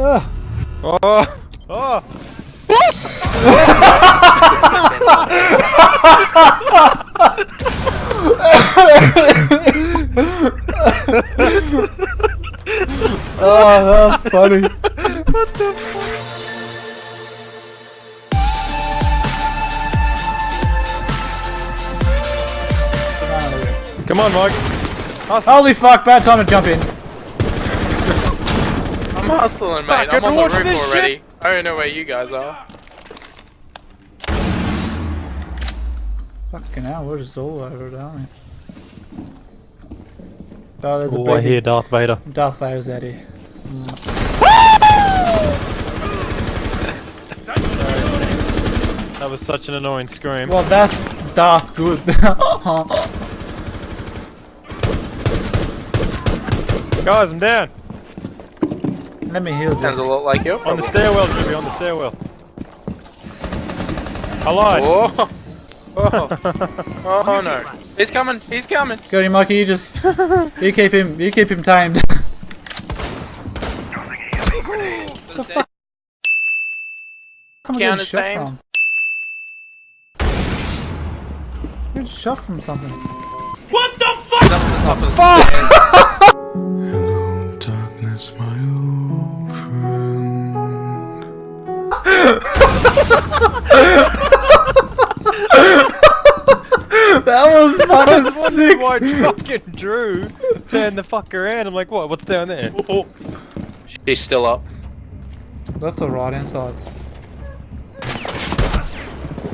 Ah. Oh! Oh! Oh, that was funny. what the fuck? Come on, Mike. Holy fuck, bad time to jump in. I'm hustling, mate. I'm on the roof already. shit. I don't know where you guys are. Fucking hell, we're just all over it, aren't we? Oh, there's a Oh, I hear Darth Vader. Darth Vader's out here. That was such an annoying scream. Well, that's Darth good. Guys, I'm down. Let me heal Sounds a lot like you. On the stairwell, Jimmy, on the stairwell. I lied. Oh. Oh. oh no. He's coming. He's coming. Got him, Mikey. You just you keep him. You keep him tamed. the fuck? Come on, Counter get shot tamed. from. Get shot from something. He's up to the top of the stairs. Hello, darkness, my old was fucking sick. why fucking Drew turned the fuck around. I'm like, what? What's down there? Oh, oh. She's still up. Left or right inside?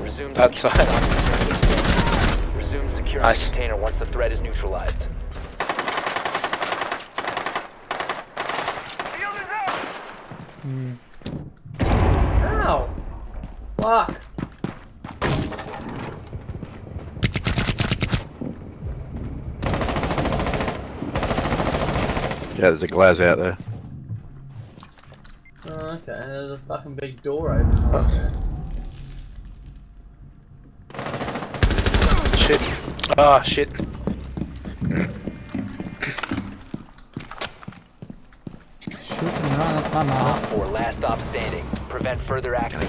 Resume That side. Resume securing Nice. the container once the threat is neutralized. Hmm. Ow! Fuck. Yeah, there's a glass out there. Oh, okay, there's a fucking big door open. Shit. Ah, shit. Shoot him right. That's my mark. Or last stop standing. Prevent further action.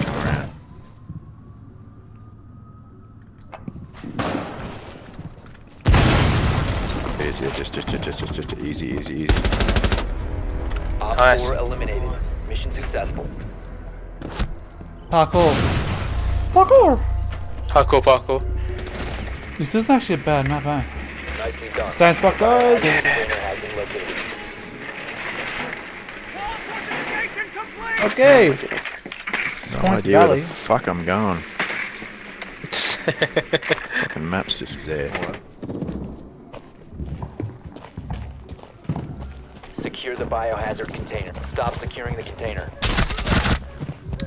Yes, yeah, just, just, just, just, just, just, easy, easy, easy. Op Nice. 4 eliminated. Mission successful. Parkour. Parkour. Parkour, parkour. This is actually a bad map, eh? Nicely done. Same spot, guys. Container has been located. Okay. No Points idea where Valley. the fuck I'm going. Fucking map's just there. Secure the biohazard container. Stop securing the container.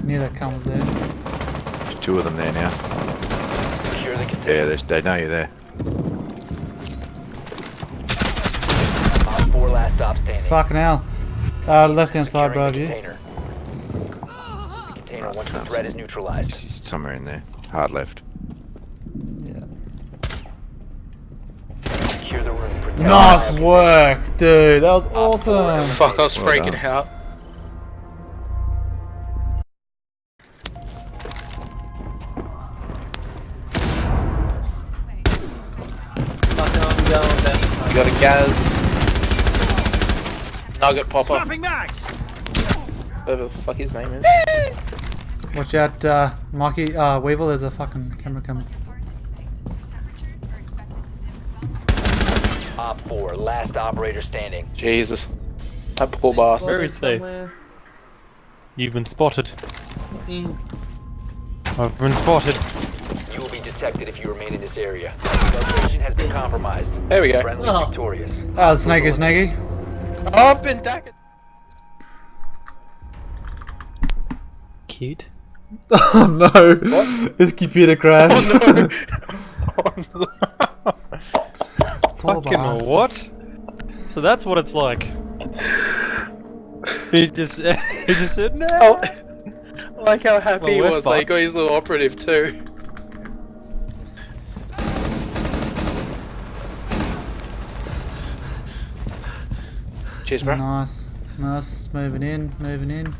Knew that cunt there. There's two of them there now. Secure the container. Yeah, there's, they know you're there. 4 last stop standing. Fucking hell. Uh, left hand side, bro, the container. The container once the threat is neutralized. It's somewhere in there. Hard left. Yeah. Secure the room. Protect Nice the work, dude. That was awesome. Fuck, I was Well freaking done. out. Fucking I'm going down. You got a Gaz. Nugget popper. Whatever the fuck his name is. Watch out, uh, Mikey. Uh, Weevil, there's a fucking camera coming. Op 4, last operator standing. Jesus. That poor bastard. Where is he? Somewhere. You've been spotted. Mm. I've been spotted. You will be detected if you remain in this area. Location has been compromised. There we go. Friendly Oh. victorious. Ah, Snakey, Snakey. Oh, I've been dagged. Cute. Oh no. His computer crashed. Oh no. Poor Fucking bastard. what? So that's what it's like. He just, he just said no. Oh, I like how happy Well, he was. Like, he got his little operative too. Cheers, bro. Nice. Nice, moving in, moving in.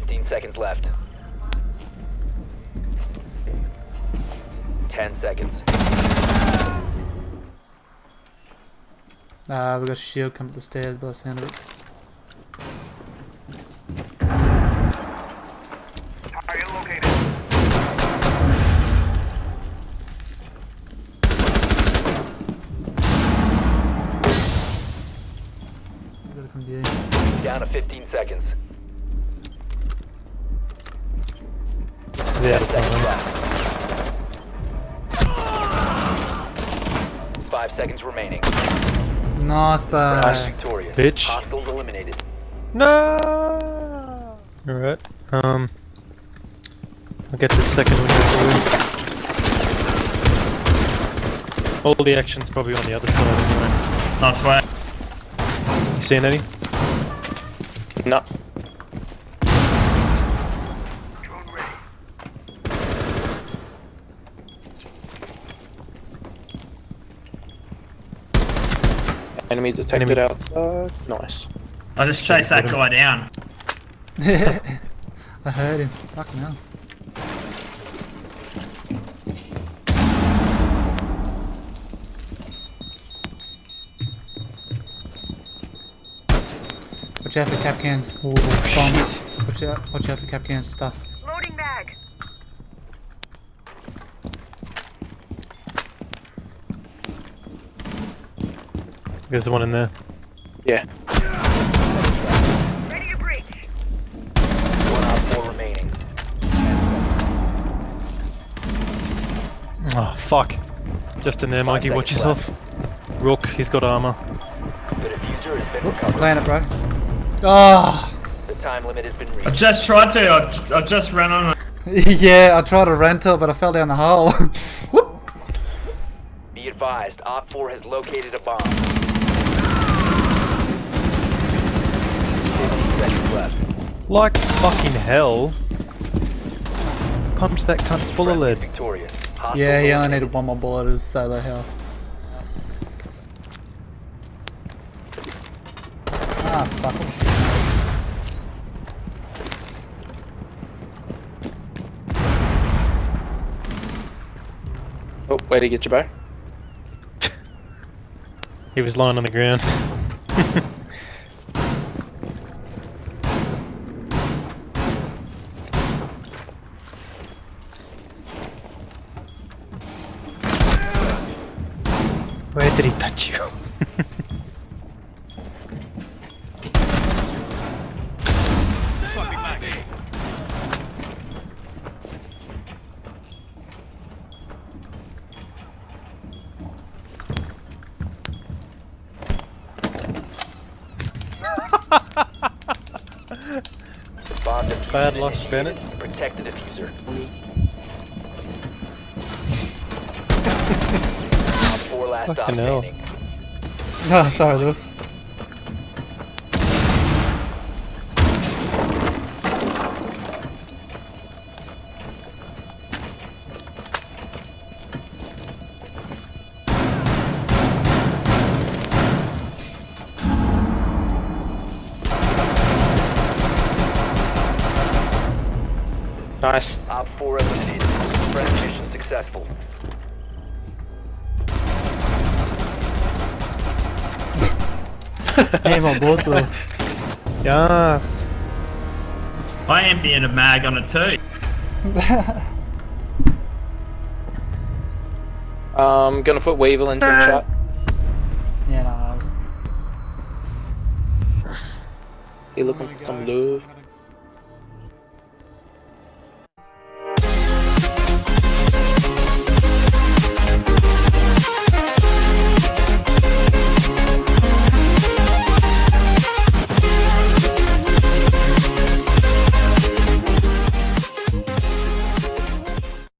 15 seconds left. 10 seconds. Ah, uh, we got a shield coming up the stairs by the sound of it. Down to 15 seconds. Yeah. Seconds left. Five seconds remaining. Nice, bye. Victorious. Bitch. Hostiles eliminated. No. Alright. Um. I'll get the second one out of the way. All the action's probably on the other side anyway. Nice way. You seeing any? No. Enemy detected Enemy. outside. Nice. I just chased that guy down. I heard him. Fucking hell. Watch out for Kapkans. Bombs. Watch out, watch out for Kapkans stuff. There's the one in there. Yeah. Ready to breach. One on four remaining. Oh, fuck. Just in there, Mikey. Watch seconds yourself. Rook, he's got armor. The defuser has been Whoops, recovered. planet, bro. Oh! The time limit has been reached. I just tried to. I, I just ran on it. yeah, I tried to rental, but I fell down the hole. Whoop! Be advised, Op 4 has located a bomb. Seconds left. Like fucking hell. Pumped that cunt full of lead. Victorious. Yeah, he only needed one more bullet as solo health. Ah, fuck him. Oh, way to get you back. He was lying on the ground. Where did he touch you? Bad luck. Bennett. Protect the defuser. Last stop Fucking hell. standing. Oh, ah, sorry, Lewis. Nice. Op 4 eliminated. Friend mission successful. Aim on both Lewis. Yeah. I emptied a mag on it too. Um, gonna put Weevil into the chat. yeah, no, I was... He looking for some love.